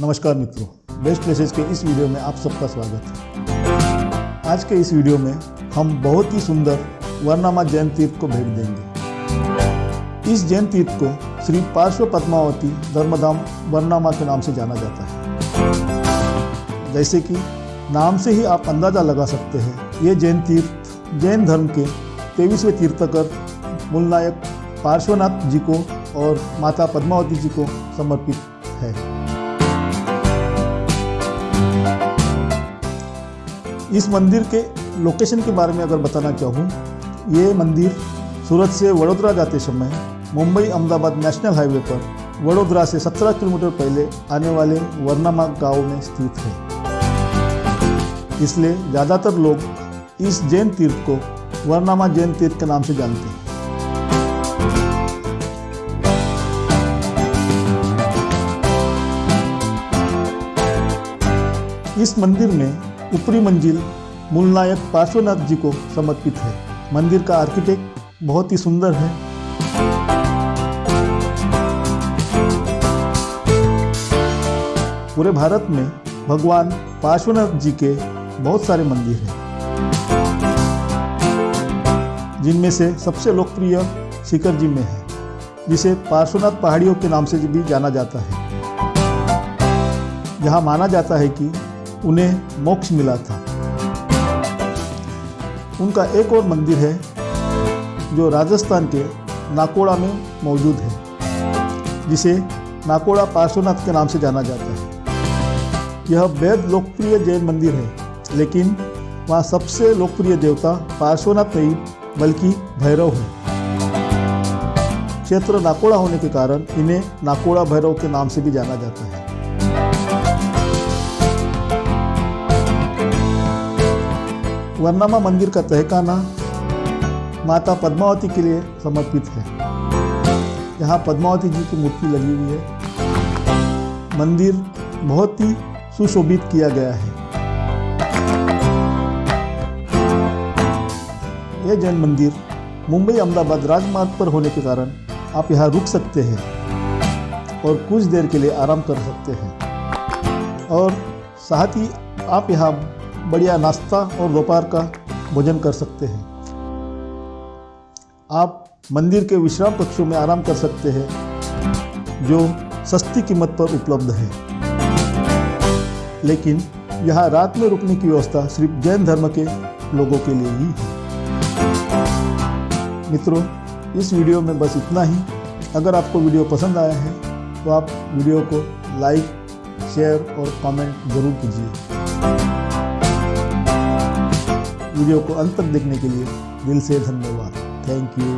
नमस्कार मित्रों best places के इस वीडियो में आप सबका स्वागत है। आज के इस वीडियो में हम बहुत ही सुंदर वर्नामा जैन तीर्थ को भेंट देंगे। इस जैन तीर्थ को श्री पार्श्व पद्मावती धर्मधाम वर्नामा के नाम से जाना जाता है। जैसे कि नाम से ही आप अंदाज़ा लगा सकते हैं, ये जैन तीर्थ, जैन धर्म के तेईसवें तीर्थकर मूलनायक पार्श्वनाथ जी को और माता पद्मावती जी को समर्पित है। इस मंदिर के लोकेशन के बारे में अगर बताना चाहूँ, ये मंदिर सूरत से वडोदरा जाते समय मुंबई अहमदाबाद नेशनल हाईवे पर वडोदरा से 17 किलोमीटर पहले आने वाले वर्नामा गाँव में स्थित है। इसलिए ज़्यादातर लोग इस जैन तीर्थ को वर्नामा जैन तीर्थ के नाम से जानते हैं। इस मंदिर में ऊपरी मंजिल मूलनायक पार्श्वनाथ जी को समर्पित है। मंदिर का आर्किटेक्ट बहुत ही सुंदर है। पूरे भारत में भगवान पार्श्वनाथ जी के बहुत सारे मंदिर हैं। जिनमें से सबसे लोकप्रिय शिखर जी में है, जिसे पार्श्वनाथ पहाड़ियों के नाम से भी जाना जाता है। जहाँ माना जाता है कि उन्हें मोक्ष मिला था। उनका एक और मंदिर है, जो राजस्थान के नाकोड़ा में मौजूद है, जिसे नाकोड़ा पार्श्वनाथ के नाम से जाना जाता है। यह बेहद लोकप्रिय जैन मंदिर है, लेकिन वहाँ सबसे लोकप्रिय देवता पार्श्वनाथ नहीं, बल्कि भैरव है। क्षेत्र नाकोड़ा होने के कारण इन्हें नाकोड़ा भैरव के नाम से भी जाना जाता है। वर्नामा मंदिर का तहखाना माता पद्मावती के लिए समर्पित है। यहाँ पद्मावती जी की मूर्ति लगी हुई है। मंदिर बहुत ही सुशोभित किया गया है। यह जैन मंदिर मुंबई अहमदाबाद राजमार्ग पर होने के कारण आप यहाँ रुक सकते हैं और कुछ देर के लिए आराम कर सकते हैं। और साथ ही आप यहाँ बढ़िया नाश्ता और दोपहर का भोजन कर सकते हैं। आप मंदिर के विश्राम कक्षों में आराम कर सकते हैं, जो सस्ती कीमत पर उपलब्ध है। लेकिन यहाँ रात में रुकने की व्यवस्था सिर्फ़ जैन धर्म के लोगों के लिए ही है। मित्रों, इस वीडियो में बस इतना ही। अगर आपको वीडियो पसंद आया है तो आप वीडियो को लाइक, शेयर और कमेंट ज़रूर कीजिए। वीडियो को अंत तक देखने के लिए दिल से धन्यवाद। Thank you